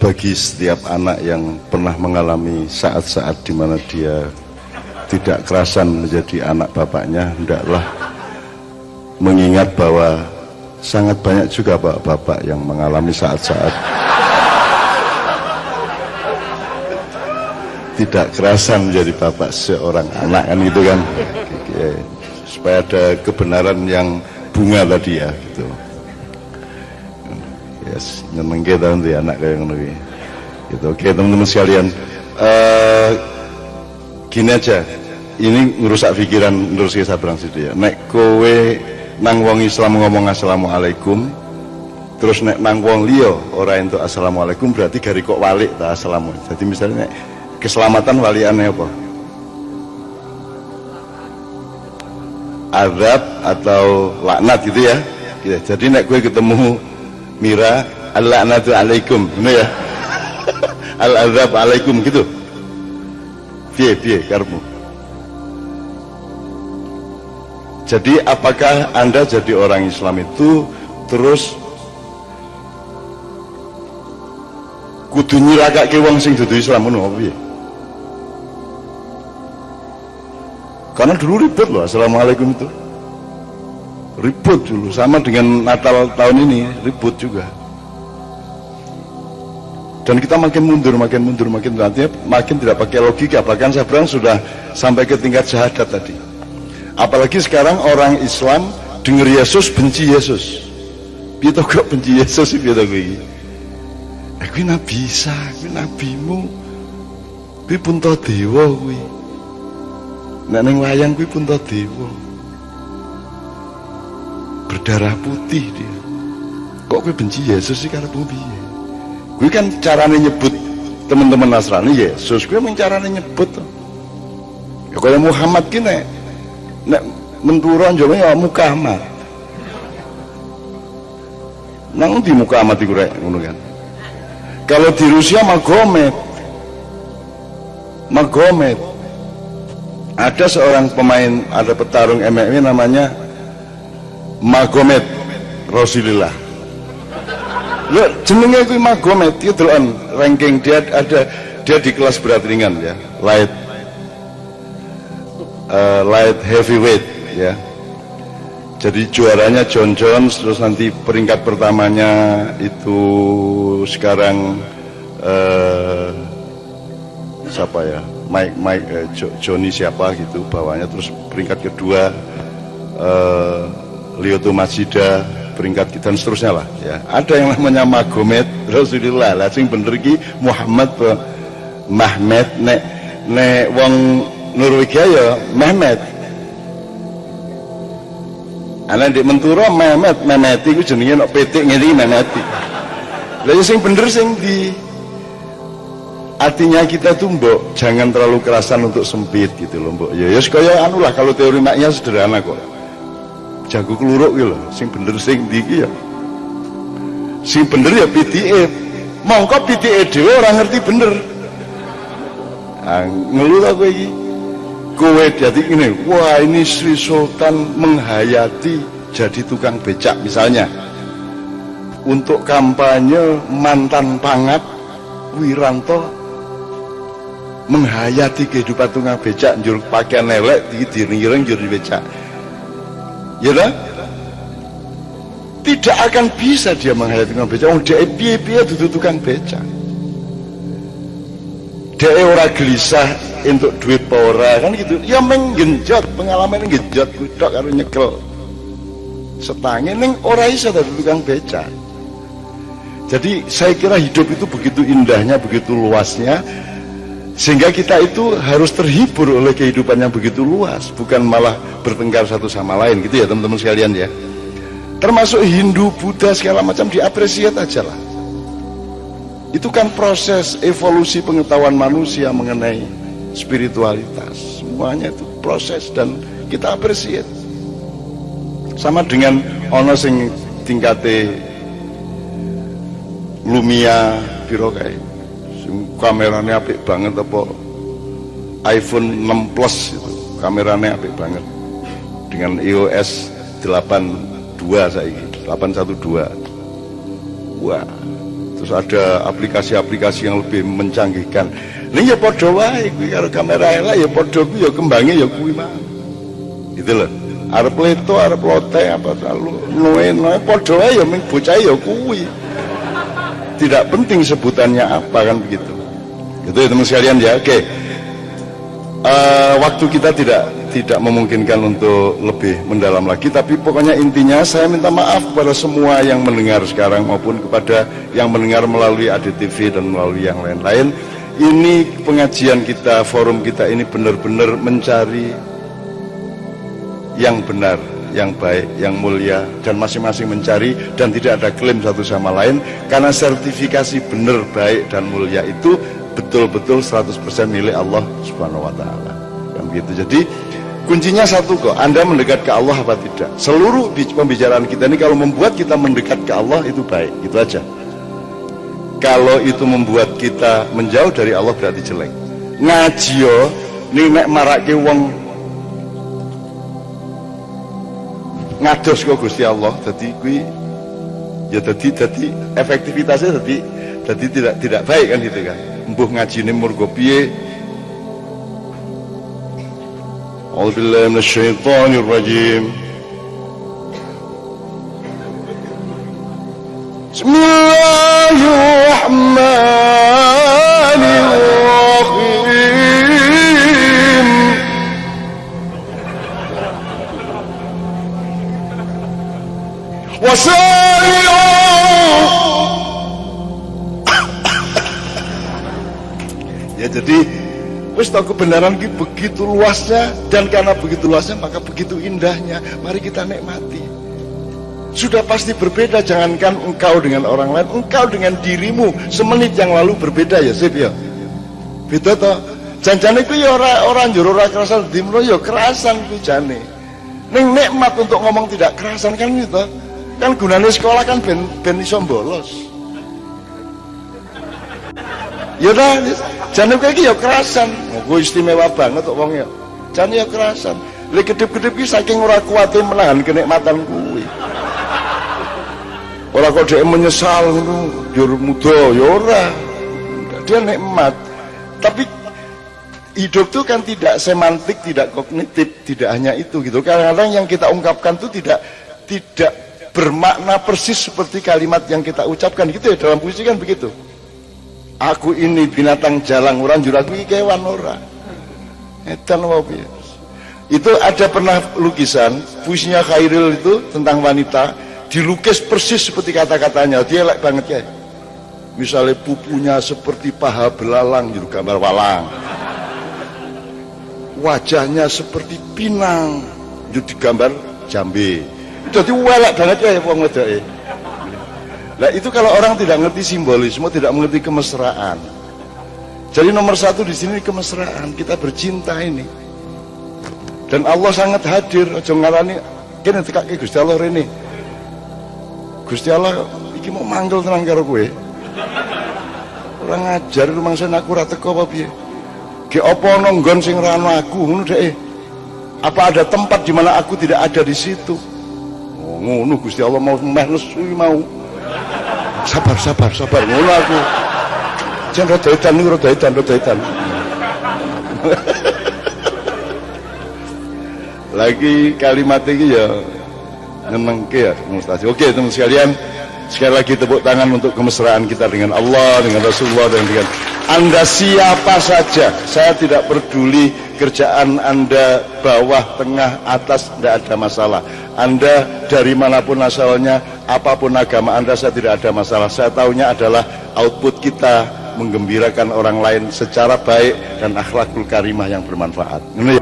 bagi setiap anak yang pernah mengalami saat-saat di mana dia tidak kerasan menjadi anak bapaknya, hendaklah mengingat bahwa sangat banyak juga bapak-bapak yang mengalami saat-saat tidak kerasan menjadi bapak seorang anak kan gitu kan? Supaya ada kebenaran yang bunga tadi ya gitu yes nyenengke ta nanti anak kayak ngono gitu. Oke teman-teman sekalian. Uh, gini aja. Ini ngerusak pikiran terus saya sabrang situ ya. Nek kowe nang wong Islam ngomong assalamualaikum terus nek nang wong liya ora entuk assalamualaikum berarti gari kok walik ta assalamu? Jadi misalnya nek keselamatan waliannya apa? Azab atau laknat gitu ya. Jadi nek gue ketemu Mira al-la'natu alaikum. Ini ya? Al-azab alaikum gitu. Piye piye karmu jadi apakah anda jadi orang Islam itu terus kudu nyirakake wong sing dudu Islam ngono piye? Karena dulu ribet loh Assalamualaikum itu ribut dulu sama dengan Natal tahun ini ribut juga. Dan kita makin mundur makin mundur makin nanti makin tidak pakai logika. Bahkan saya bilang sudah sampai ke tingkat syahadat tadi. Apalagi sekarang orang Islam dengar Yesus benci Yesus. Kita kok benci Yesus sih kita gue aku nabi Isa aku nabimu gue pun tau dewa gue nek neng wayang gue pun dewa berdarah putih dia. Kok gue benci Yesus sih karena bumi ya gue kan caranya nyebut teman-teman Nasrani Yesus gue mencaranya nyebut ya kalau Muhammad gini nek menturun juga ya Muhammad nang di Muhammad rek kan? Kalau di Rusia Magomed. Magomed. Ada seorang pemain ada petarung MMA namanya Magomed Rasulullah Lo jenenge itu Magomed itu deloken ranking. Dia ada dia di kelas berat ringan ya. Light uh, light heavyweight ya. Jadi juaranya John Jones terus nanti peringkat pertamanya itu sekarang uh, siapa ya? Mike Mike uh, Johnny siapa gitu bawahnya. Terus peringkat kedua uh, Lioto Masjida peringkat kita dan seterusnya lah ya. Ada yang namanya Magomed Rasulullah lah sing bener ki Muhammad Mahmed nek nek wong Norwegia ya Mehmet. Ana di Menturo Mehmet. Mehmet iku jenenge nek petik ngene Mehmet. Lha ya sing bener sing di artinya kita tuh mbok jangan terlalu kerasan untuk sempit gitu loh mbok. Ya ya kaya anu lah kalau teori maknya sederhana kok jago keluruk gitu sing bener sing di ya? Sing bener ya PTA mongko PTA dhewe orang ngerti bener. Ah, ngeluh aku iki? Kowe jadi ini wah ini Sri Sultan menghayati jadi tukang becak misalnya. Untuk kampanye mantan pangat Wiranto menghayati kehidupan tukang becak njur pakaian elek di diring njur becak ya kan? tidak akan bisa dia menghayati tukang becak. Oh dia piye-piye duduk tukang becak. Dia ora gelisah untuk duit pora kan gitu. Ya menggenjot pengalaman genjot kudok karo nyekel. Setangin neng ora iso dadi tukang becak. Jadi saya kira hidup itu begitu indahnya begitu luasnya sehingga kita itu harus terhibur oleh kehidupan yang begitu luas bukan malah bertengkar satu sama lain gitu ya teman-teman sekalian ya. Termasuk Hindu, Buddha segala macam diapresiat aja lah. Itu kan proses evolusi pengetahuan manusia mengenai spiritualitas. Semuanya itu proses dan kita apresiat. Sama dengan ono sing tingkate Lumia piro kae kameranya apik banget apa iPhone 6 Plus itu. Kameranya apik banget. Dengan iOS 82 saya 812 wah terus ada aplikasi-aplikasi yang lebih mencanggihkan. Ini ya podo wae kuwi karo kamera elek ya podo kuwi ya kembange ya kuwi mah gitu loh arep leto arep lote apa terlalu noe noe podo wae ya ming bocah ya kuwi tidak penting sebutannya apa kan begitu. Itu ya teman sekalian ya. Oke. Uh, waktu kita tidak tidak memungkinkan untuk lebih mendalam lagi tapi pokoknya intinya saya minta maaf kepada semua yang mendengar sekarang maupun kepada yang mendengar melalui ADTV dan melalui yang lain-lain. Ini pengajian kita forum kita ini benar-benar mencari yang benar yang baik, yang mulia dan masing-masing mencari dan tidak ada klaim satu sama lain karena sertifikasi benar, baik dan mulia itu betul-betul 100% milik Allah Subhanahu wa taala. Yang begitu. Jadi kuncinya satu kok, Anda mendekat ke Allah apa tidak? Seluruh pembicaraan kita ini kalau membuat kita mendekat ke Allah itu baik, itu aja. Kalau itu membuat kita menjauh dari Allah berarti jelek. Ngaji yo ning nek marake wong ngados kok Gusti Allah jadi kui ya jadi jadi efektivitasnya jadi jadi tidak tidak baik kan gitu kan. Embuh ini murgo piye? A'udzubillahi minasyaitonir rajim Bismillah ya jadi wis kebenaran ini begitu luasnya dan karena begitu luasnya maka begitu indahnya. Mari kita nikmati. Sudah pasti berbeda jangankan engkau dengan orang lain engkau dengan dirimu. Semenit yang lalu berbeda ya sip ya. Beda toh? Janjane itu ya orang orang juru ora kerasan dimro ya kerasan ku jane ning nikmat untuk ngomong tidak kerasan kan itu kan gunanya sekolah kan ben ben iso bolos ya dah jangan kayak ya kerasan. Gue istimewa banget kok wong ya. Jangan ya kerasan. Lek kedip-kedip ki saking ora kuatin menahan kenikmatan kuwi. Ora kok dia menyesal ngono. Jur muda ya ora. Dia nikmat. Tapi hidup itu kan tidak semantik tidak kognitif tidak hanya itu gitu. Kadang-kadang yang kita ungkapkan itu tidak tidak bermakna persis seperti kalimat yang kita ucapkan gitu ya. Dalam puisi kan begitu aku ini binatang jalang orang juraku kewan ora. Edan itu ada pernah lukisan puisinya Khairil itu tentang wanita dilukis persis seperti kata-katanya. Dia like banget ya misalnya pupunya seperti paha belalang juru gambar walang. Wajahnya seperti pinang jadi gambar jambe. Jadi welek banget ya wong wedoke Nah itu kalau orang tidak ngerti simbolisme, tidak mengerti kemesraan. Jadi nomor satu di sini kemesraan, kita bercinta ini. Dan Allah sangat hadir, aja ngarani kene Gusti Allah rene. Gusti Allah iki mau manggil tenang karo kowe. Ora ngajar rumangsa aku ora teko apa piye? Ge apa ana sing ora ana aku ngono dhek. Apa ada tempat di mana aku tidak ada di situ? Oh, ngono Gusti Allah mau meh mau sabar sabar sabar. Ngono aku. Jan rada edan niku rada edan rada edan. Lagi kalimat ini ya nyenengke ya Mustasi. Oke teman sekalian sekali lagi tepuk tangan untuk kemesraan kita dengan Allah dengan Rasulullah dan dengan anda siapa saja. Saya tidak peduli kerjaan anda bawah tengah atas tidak ada masalah anda dari mana pun asalnya apa pun agama anda saya tidak ada masalah. Saya tahunya adalah output kita menggembirakan orang lain secara baik dan akhlakul karimah yang bermanfaat. Ini